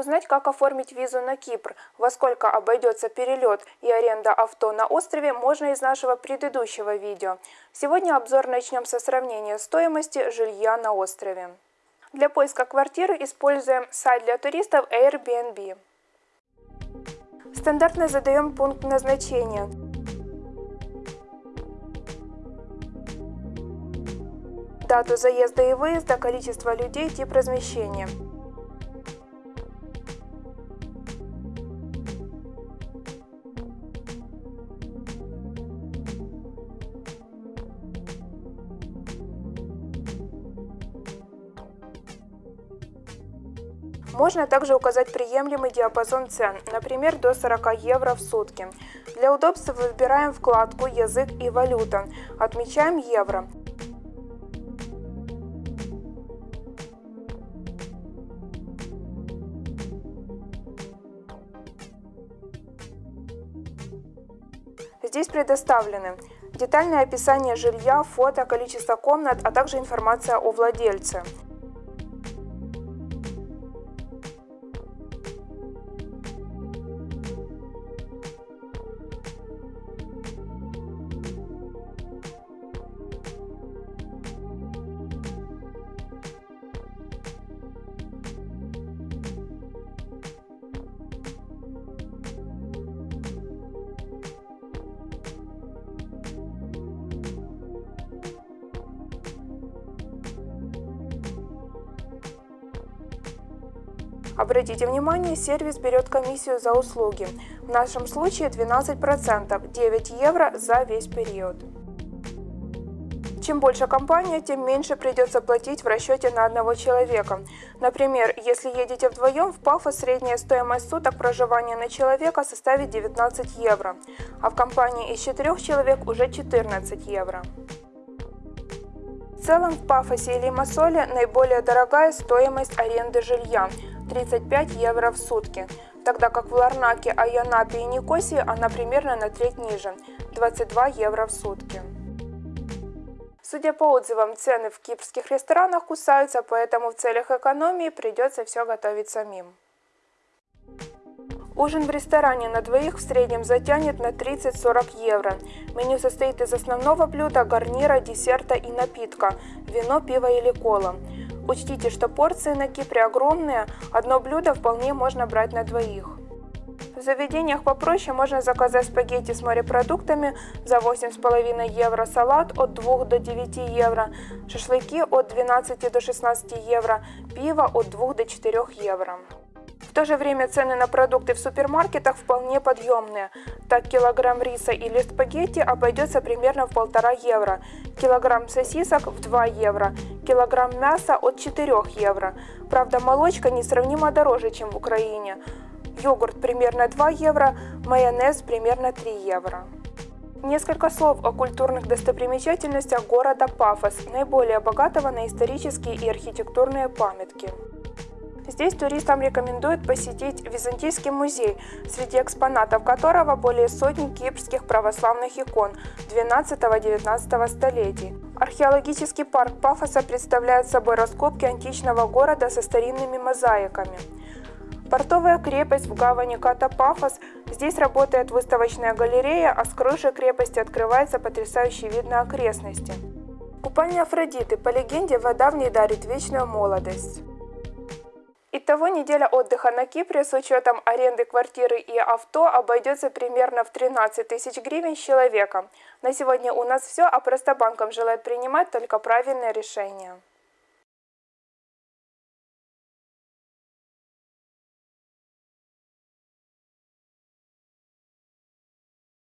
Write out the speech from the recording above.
Узнать, как оформить визу на Кипр, во сколько обойдется перелет и аренда авто на острове, можно из нашего предыдущего видео. Сегодня обзор начнем со сравнения стоимости жилья на острове. Для поиска квартиры используем сайт для туристов Airbnb. Стандартно задаем пункт назначения. Дату заезда и выезда, количество людей, тип размещения. Можно также указать приемлемый диапазон цен, например, до 40 евро в сутки. Для удобства выбираем вкладку «Язык и валюта», отмечаем евро. Здесь предоставлены детальное описание жилья, фото, количество комнат, а также информация о владельце. Обратите внимание, сервис берет комиссию за услуги. В нашем случае 12%, 9 евро за весь период. Чем больше компания, тем меньше придется платить в расчете на одного человека. Например, если едете вдвоем, в Пафос средняя стоимость суток проживания на человека составит 19 евро, а в компании из 4 человек уже 14 евро. В целом в Пафосе и Лимассоле наиболее дорогая стоимость аренды жилья – 35 евро в сутки, тогда как в Ларнаке, Айонапе и Никосии она примерно на треть ниже – 22 евро в сутки. Судя по отзывам, цены в кипрских ресторанах кусаются, поэтому в целях экономии придется все готовить самим. Ужин в ресторане на двоих в среднем затянет на 30-40 евро. Меню состоит из основного блюда, гарнира, десерта и напитка – вино, пиво или кола. Учтите, что порции на Кипре огромные, одно блюдо вполне можно брать на двоих. В заведениях попроще можно заказать спагетти с морепродуктами за 8,5 евро, салат от 2 до 9 евро, шашлыки от 12 до 16 евро, пиво от 2 до 4 евро. То же время цены на продукты в супермаркетах вполне подъемные. Так килограмм риса или спагетти обойдется примерно в полтора евро, килограмм сосисок в 2 евро, килограмм мяса от 4 евро. Правда, молочка несравнимо дороже, чем в Украине. Йогурт примерно 2 евро, майонез примерно 3 евро. Несколько слов о культурных достопримечательностях города Пафос, наиболее богатого на исторические и архитектурные памятки. Здесь туристам рекомендуют посетить Византийский музей, среди экспонатов которого более сотни кипрских православных икон 12-19 столетий. Археологический парк Пафоса представляет собой раскопки античного города со старинными мозаиками. Портовая крепость в гавани Ката Пафос. Здесь работает выставочная галерея, а с крыши крепости открывается потрясающий вид на окрестности. Купальня Афродиты. По легенде, вода в ней дарит вечную молодость. Итого неделя отдыха на Кипре с учетом аренды квартиры и авто обойдется примерно в 13 тысяч гривен с человека. На сегодня у нас все, а просто банком желает принимать только правильное решение.